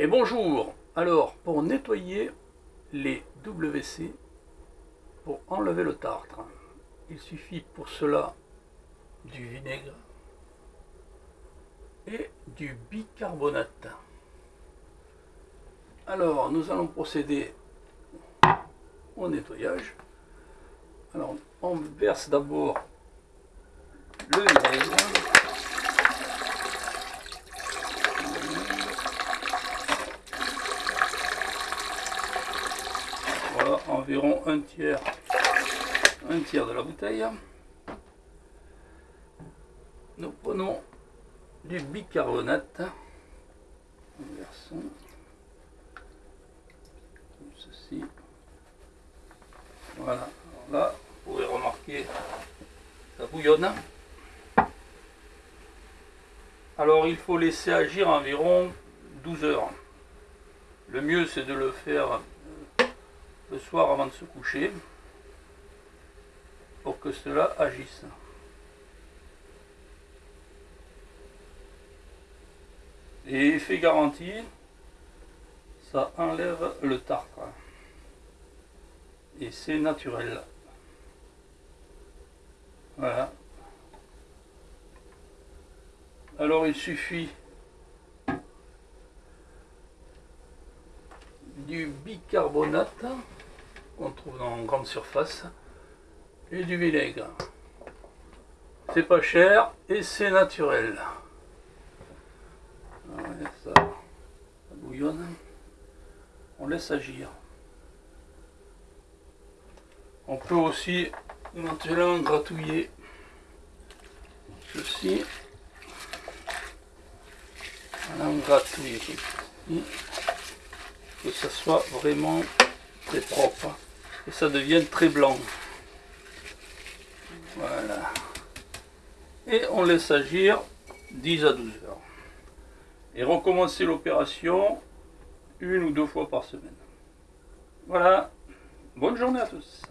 Et bonjour Alors, pour nettoyer les WC, pour enlever le tartre, il suffit pour cela du vinaigre et du bicarbonate. Alors, nous allons procéder au nettoyage. Alors, on verse d'abord le vinaigre. Voilà, environ un tiers, un tiers de la bouteille. Nous prenons du bicarbonate. Versons comme ceci. Voilà. là, vous pouvez remarquer, ça bouillonne. Alors il faut laisser agir environ 12 heures. Le mieux c'est de le faire le soir avant de se coucher pour que cela agisse. Et effet garanti, ça enlève le tartre. Et c'est naturel. Voilà. Alors il suffit du bicarbonate qu'on trouve dans grande surface et du vinaigre. C'est pas cher et c'est naturel. ça, bouillonne. On laisse agir. On peut aussi éventuellement gratouiller ceci. On gratouille que ça soit vraiment très propre et ça devienne très blanc. Voilà. Et on laisse agir 10 à 12 heures. Et recommencer l'opération une ou deux fois par semaine. Voilà. Bonne journée à tous.